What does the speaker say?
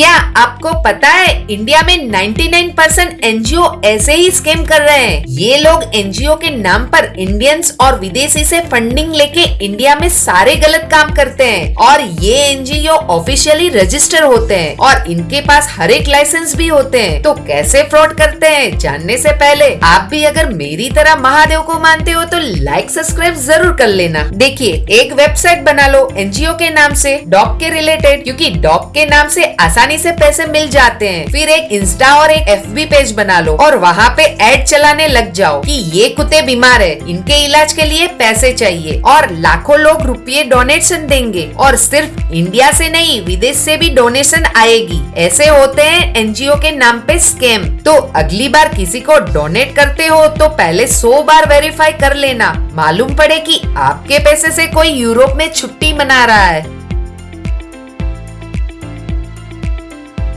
क्या आपको पता है इंडिया में 99 परसेंट एनजीओ ऐसे ही स्कैम कर रहे हैं? ये लोग एनजीओ के नाम पर इंडियंस और विदेशी से फंडिंग लेके इंडिया में सारे गलत काम करते हैं और ये एनजीओ ऑफिशियली रजिस्टर होते हैं और इनके पास हर एक लाइसेंस भी होते हैं। तो कैसे फ्रॉड करते हैं? जानने से पहले आप भी अगर मेरी तरह महादेव को मानते हो तो लाइक सब्सक्राइब ज़रूर कर लेना। देखिए, एक वेबसाइट बना लो एनजीओ के नाम से डॉग के रिलेटेड क्योंकि डॉग के नाम से आसानी आसानी से पैसे मिल जाते हैं। फिर एक इंस्टा और एक एफबी पेज बना लो और वहाँ पे एड चलाने लग जाओ कि ये कुत्ते बीमार है। इनके इलाज के लिए पैसे चाहिए और लाखों लोग रुपये डोनेशन देंगे। और सिर्फ़ इंडिया से नहीं, विदेश से भी डोनेशन आएगी। ऐसे होते हैं एनजीओ के नाम पे स्कैम तो अगली बार किसी को डोनेट करते हो तो पहले सौ बार वेरीफाई कर लेना। मालूम पड़े कि आपके पैसे से कोई यूरोप में छुट्टी मना रहा है।